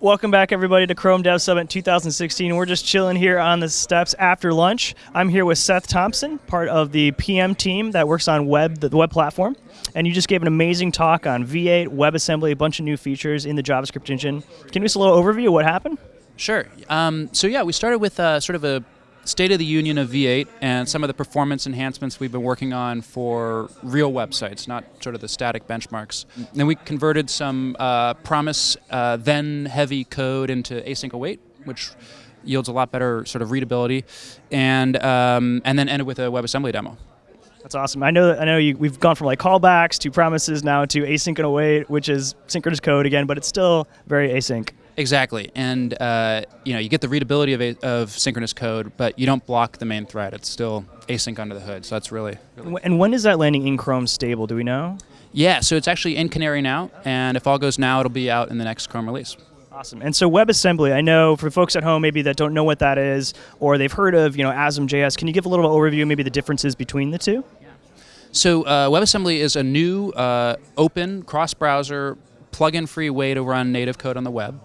Welcome back, everybody, to Chrome Dev Summit 2016. We're just chilling here on the steps after lunch. I'm here with Seth Thompson, part of the PM team that works on web, the web platform. And you just gave an amazing talk on V8, WebAssembly, a bunch of new features in the JavaScript engine. Can you give us a little overview of what happened? Sure. Um, so yeah, we started with uh, sort of a state of the union of V8 and some of the performance enhancements we've been working on for real websites, not sort of the static benchmarks. Then we converted some uh, promise uh, then heavy code into async await, which yields a lot better sort of readability, and um, and then ended with a WebAssembly demo. That's awesome. I know. I know you, we've gone from like callbacks to promises now to async and await, which is synchronous code again, but it's still very async. Exactly, and uh, you know you get the readability of, a, of synchronous code, but you don't block the main thread. It's still async under the hood, so that's really, really. And when is that landing in Chrome stable? Do we know? Yeah, so it's actually in Canary now, and if all goes now, it'll be out in the next Chrome release. Awesome. And so WebAssembly, I know for folks at home maybe that don't know what that is, or they've heard of you know ASM.js. Can you give a little overview, maybe the differences between the two? So uh, WebAssembly is a new, uh, open, cross-browser, plug-in-free way to run native code on the web.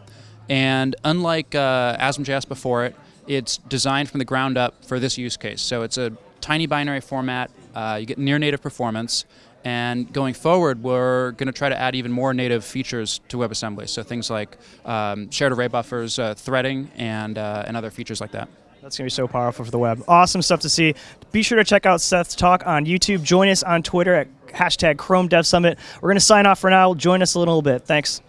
And unlike uh, ASM.js before it, it's designed from the ground up for this use case. So it's a tiny binary format. Uh, you get near native performance. And going forward, we're going to try to add even more native features to WebAssembly. So things like um, shared array buffers, uh, threading, and, uh, and other features like that. That's going to be so powerful for the web. Awesome stuff to see. Be sure to check out Seth's talk on YouTube. Join us on Twitter at hashtag Chrome Dev Summit. We're going to sign off for now. Join us a little bit. Thanks.